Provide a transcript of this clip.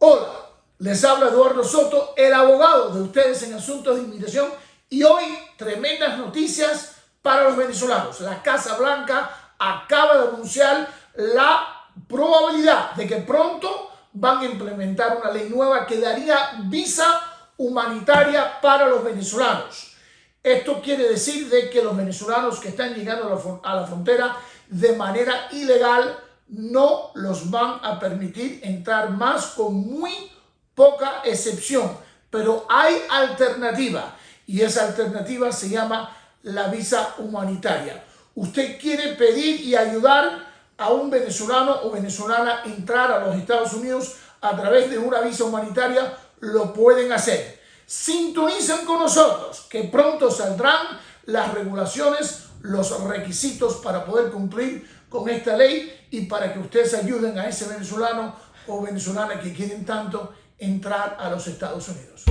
Hola, les habla Eduardo Soto, el abogado de ustedes en asuntos de inmigración y hoy tremendas noticias para los venezolanos. La Casa Blanca acaba de anunciar la probabilidad de que pronto van a implementar una ley nueva que daría visa humanitaria para los venezolanos. Esto quiere decir de que los venezolanos que están llegando a la, frontera de manera ilegal no los van a permitir entrar más con muy poca excepción. Pero hay alternativa y esa alternativa se llama la visa humanitaria. Usted quiere pedir y ayudar a un venezolano o venezolana entrar a los Estados Unidos a través de una visa humanitaria, lo pueden hacer. Sintonicen con nosotros, que pronto saldrán las regulaciones, los requisitos para poder cumplir con esta ley y para que ustedes ayuden a ese venezolano o venezolana que quieren tanto entrar a los Estados Unidos.